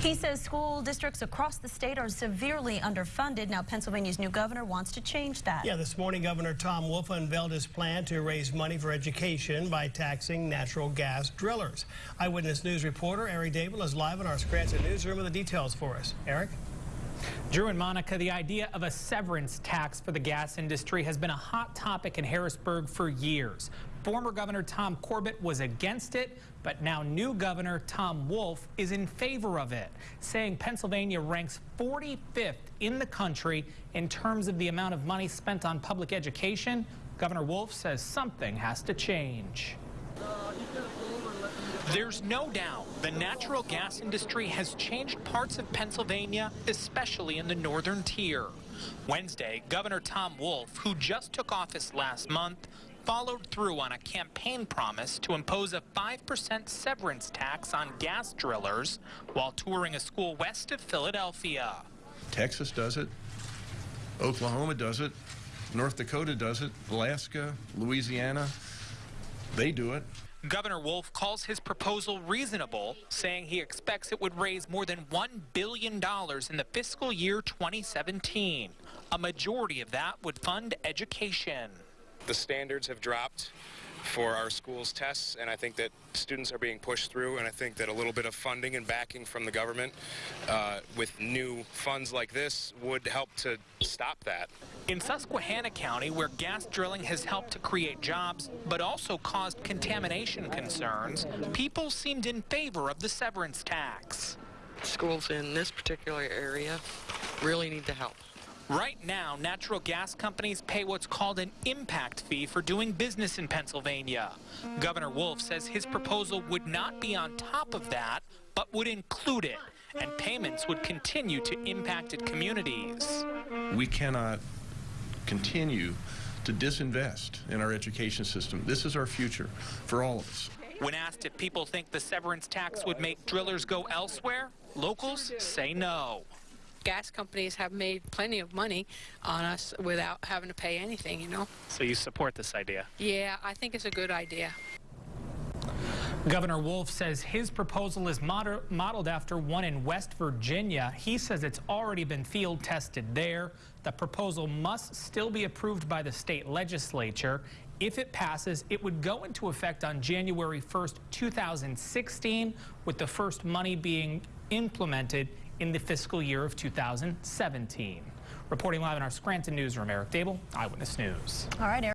He says school districts across the state are severely underfunded. Now, Pennsylvania's new governor wants to change that. Yeah, this morning, Governor Tom Wolf unveiled his plan to raise money for education by taxing natural gas drillers. Eyewitness News reporter Eric Deabill is live in our Scranton newsroom with the details for us. Eric? Drew and Monica, the idea of a severance tax for the gas industry has been a hot topic in Harrisburg for years. Former Governor Tom Corbett was against it, but now new Governor Tom Wolf is in favor of it, saying Pennsylvania ranks 45th in the country in terms of the amount of money spent on public education. Governor Wolf says something has to change. Uh, There's no doubt the natural gas industry has changed parts of Pennsylvania, especially in the northern tier. Wednesday, Governor Tom Wolf, who just took office last month, followed through on a campaign promise to impose a 5% severance tax on gas drillers while touring a school west of Philadelphia. Texas does it. Oklahoma does it. North Dakota does it. Alaska, Louisiana, they do it. Governor Wolf calls his proposal reasonable, saying he expects it would raise more than $1 billion in the fiscal year 2017. A majority of that would fund education. The standards have dropped for our schools tests, and I think that students are being pushed through, and I think that a little bit of funding and backing from the government uh, with new funds like this would help to stop that. In Susquehanna County, where gas drilling has helped to create jobs, but also caused contamination concerns, people seemed in favor of the severance tax. Schools in this particular area really need to help. Right now, natural gas companies pay what's called an impact fee for doing business in Pennsylvania. Governor Wolf says his proposal would not be on top of that, but would include it, and payments would continue to impacted communities. We cannot continue to disinvest in our education system. This is our future for all of us. When asked if people think the severance tax would make drillers go elsewhere, locals say no gas companies have made plenty of money on us without having to pay anything, you know. So you support this idea? Yeah, I think it's a good idea. Governor Wolf says his proposal is modeled after one in West Virginia. He says it's already been field tested there. The proposal must still be approved by the state legislature. If it passes, it would go into effect on January 1st, 2016, with the first money being implemented in the fiscal year of 2017. Reporting live in our Scranton newsroom, Eric Deabill, Eyewitness News. All right, Eric.